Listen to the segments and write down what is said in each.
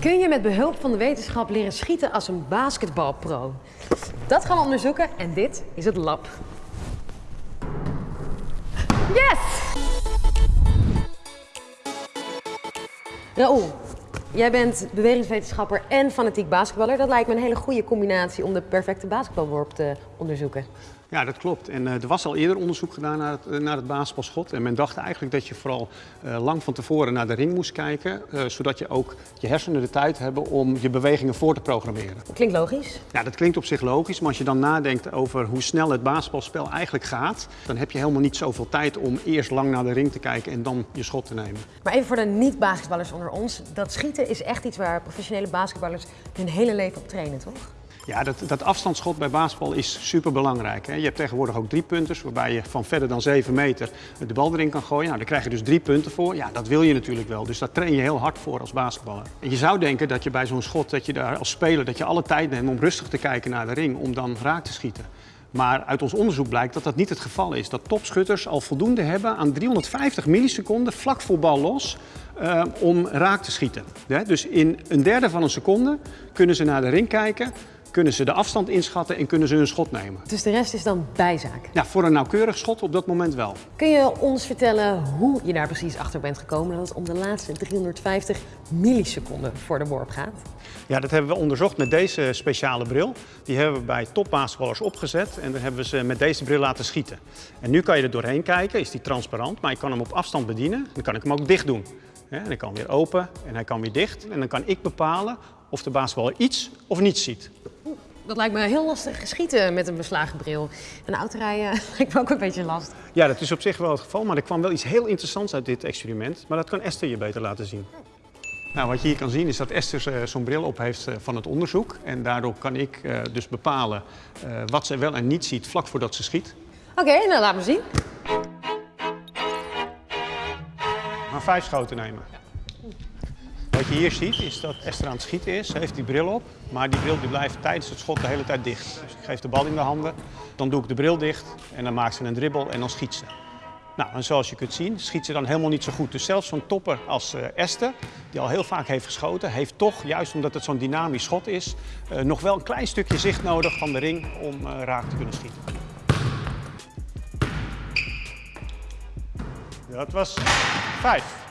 Kun je met behulp van de wetenschap leren schieten als een basketbalpro? Dat gaan we onderzoeken en dit is het lab. Yes! Raoul, jij bent bewegingswetenschapper en fanatiek basketballer. Dat lijkt me een hele goede combinatie om de perfecte basketbalworp te onderzoeken. Ja, dat klopt. En uh, er was al eerder onderzoek gedaan naar het, uh, naar het basketbalschot. En men dacht eigenlijk dat je vooral uh, lang van tevoren naar de ring moest kijken. zodat je ook je hersenen de tijd hebben om je bewegingen voor te programmeren. Klinkt logisch. Ja, dat klinkt op zich logisch. Maar als je dan nadenkt over hoe snel het basketbalspel eigenlijk gaat... dan heb je helemaal niet zoveel tijd om eerst lang naar de ring te kijken en dan je schot te nemen. Maar even voor de niet-basketballers onder ons. Dat schieten is echt iets waar professionele basketballers hun hele leven op trainen, toch? Ja, dat, dat afstandsschot bij basketbal is super belangrijk. Hè. Je hebt tegenwoordig ook drie punters, waarbij je van verder dan 7 meter de bal erin kan gooien. Nou, daar krijg je dus drie punten voor. Ja, dat wil je natuurlijk wel. Dus daar train je heel hard voor als basketballer. En je zou denken dat je bij zo'n schot, dat je daar als speler, dat je alle tijd neemt om rustig te kijken naar de ring, om dan raak te schieten. Maar uit ons onderzoek blijkt dat dat niet het geval is. Dat topschutters al voldoende hebben aan 350 milliseconden vlak voor bal los uh, om raak te schieten. Dus in een derde van een seconde kunnen ze naar de ring kijken, kunnen ze de afstand inschatten en kunnen ze hun schot nemen. Dus de rest is dan bijzaak? Ja, voor een nauwkeurig schot op dat moment wel. Kun je ons vertellen hoe je daar precies achter bent gekomen dat het om de laatste 350 milliseconden voor de worp gaat? Ja, dat hebben we onderzocht met deze speciale bril. Die hebben we bij topbasketballers opgezet en dan hebben we ze met deze bril laten schieten. En nu kan je er doorheen kijken, is die transparant, maar ik kan hem op afstand bedienen. Dan kan ik hem ook dicht doen. En hij kan weer open en hij kan weer dicht. En dan kan ik bepalen of de basketballer iets of niets ziet. Dat lijkt me heel lastig geschieten met een beslagen bril. En autorijden lijkt me ook een beetje last. Ja, dat is op zich wel het geval, maar er kwam wel iets heel interessants uit dit experiment. Maar dat kan Esther je beter laten zien. Nou, wat je hier kan zien is dat Esther uh, zo'n bril op heeft uh, van het onderzoek. En daardoor kan ik uh, dus bepalen wat ze wel en niet ziet vlak voordat ze schiet. Oké, okay, nou laat me zien. Maar vijf schoten nemen. Wat je hier ziet is dat Esther aan het schieten is. Ze heeft die bril op, maar die bril die blijft tijdens het schot de hele tijd dicht. Dus ik geef de bal in de handen, dan doe ik de bril dicht en dan maakt ze een dribbel en dan schiet ze. Nou, en zoals je kunt zien, schiet ze dan helemaal niet zo goed. Dus zelfs zo'n topper als uh, Esther, die al heel vaak heeft geschoten, heeft toch, juist omdat het zo'n dynamisch schot is, uh, nog wel een klein stukje zicht nodig van de ring om uh, raak te kunnen schieten. Dat was vijf.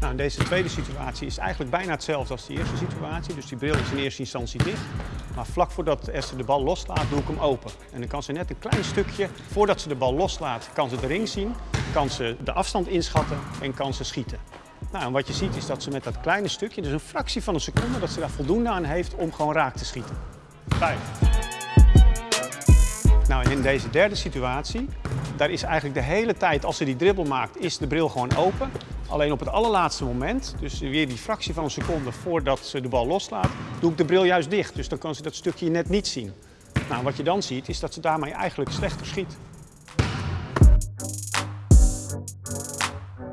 Nou, deze tweede situatie is eigenlijk bijna hetzelfde als de eerste situatie. Dus die bril is in eerste instantie dicht. Maar vlak voordat Esther de bal loslaat, doe ik hem open. En dan kan ze net een klein stukje, voordat ze de bal loslaat, kan ze de ring zien. Kan ze de afstand inschatten en kan ze schieten. Nou, en wat je ziet is dat ze met dat kleine stukje, dus een fractie van een seconde, dat ze daar voldoende aan heeft om gewoon raak te schieten. Vijf. Nou, in deze derde situatie, daar is eigenlijk de hele tijd, als ze die dribbel maakt, is de bril gewoon open. Alleen op het allerlaatste moment, dus weer die fractie van een seconde voordat ze de bal loslaat, doe ik de bril juist dicht. Dus dan kan ze dat stukje net niet zien. Nou, wat je dan ziet, is dat ze daarmee eigenlijk slechter schiet.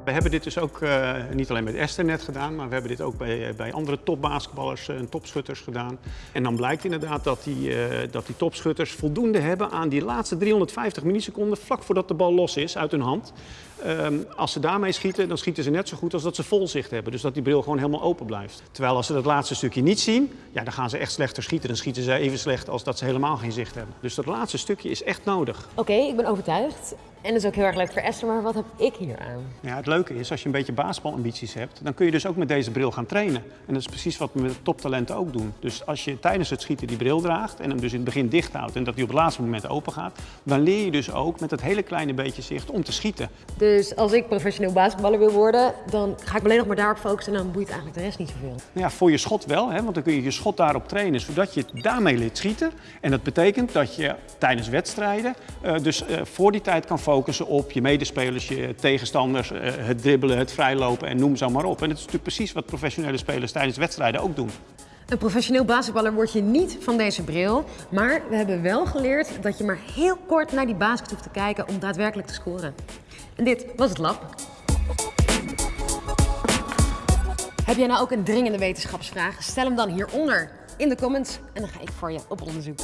We hebben dit dus ook uh, niet alleen met Esther net gedaan, maar we hebben dit ook bij, uh, bij andere topbasketballers en topschutters gedaan. En dan blijkt inderdaad dat die, dat die topschutters voldoende hebben aan die laatste 350 milliseconden vlak voordat de bal los is uit hun hand. Um, als ze daarmee schieten, dan schieten ze net zo goed als dat ze vol zicht hebben. Dus dat die bril gewoon helemaal open blijft. Terwijl als ze dat laatste stukje niet zien, ja, dan gaan ze echt slechter schieten. Dan schieten ze even slecht als dat ze helemaal geen zicht hebben. Dus dat laatste stukje is echt nodig. Oké, ik ben overtuigd. En dat is ook heel erg leuk voor Esther, maar wat heb ik hier aan? Ja, het leuke is, als je een beetje basketbalambities hebt, dan kun je dus ook met deze bril gaan trainen. En dat is precies wat we met toptalenten ook doen. Dus als je tijdens het schieten die bril draagt en hem dus in het begin dicht houdt en dat hij op het laatste moment open gaat, dan leer je dus ook met dat hele kleine beetje zicht om te schieten. Dus als ik professioneel basketballer wil worden, dan ga ik alleen nog maar daarop focussen en dan boeit eigenlijk de rest niet zoveel. Ja, voor je schot wel, hè, want dan kun je je schot daarop trainen, zodat je daarmee leert schieten. En dat betekent dat je tijdens wedstrijden uh, dus uh, voor die tijd kan focussen op je medespelers, je tegenstanders, uh, het dribbelen, het vrijlopen en noem zo maar op. En dat is natuurlijk precies wat professionele spelers tijdens wedstrijden ook doen. Een professioneel basketballer word je niet van deze bril, maar we hebben wel geleerd dat je maar heel kort naar die basket hoeft te kijken om daadwerkelijk te scoren. En dit was het lab. Heb jij nou ook een dringende wetenschapsvraag? Stel hem dan hieronder in de comments en dan ga ik voor je op onderzoek.